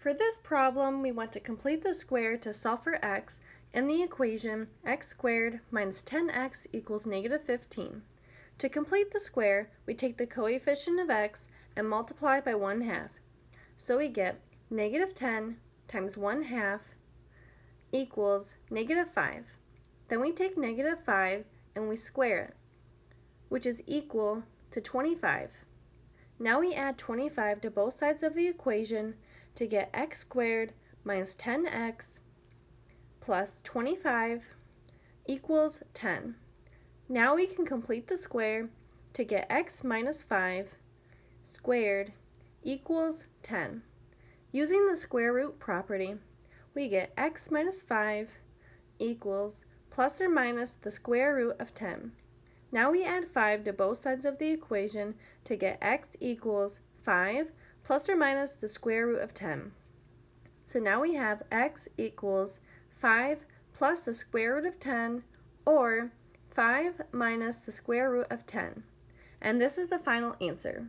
For this problem, we want to complete the square to solve for x in the equation x squared minus 10x equals negative 15. To complete the square, we take the coefficient of x and multiply by 1 half. So we get negative 10 times 1 half equals negative 5. Then we take negative 5 and we square it, which is equal to 25. Now we add 25 to both sides of the equation to get x squared minus 10x plus 25 equals 10. Now we can complete the square to get x minus 5 squared equals 10. Using the square root property, we get x minus 5 equals plus or minus the square root of 10. Now we add 5 to both sides of the equation to get x equals 5 plus or minus the square root of 10. So now we have x equals 5 plus the square root of 10 or 5 minus the square root of 10. And this is the final answer.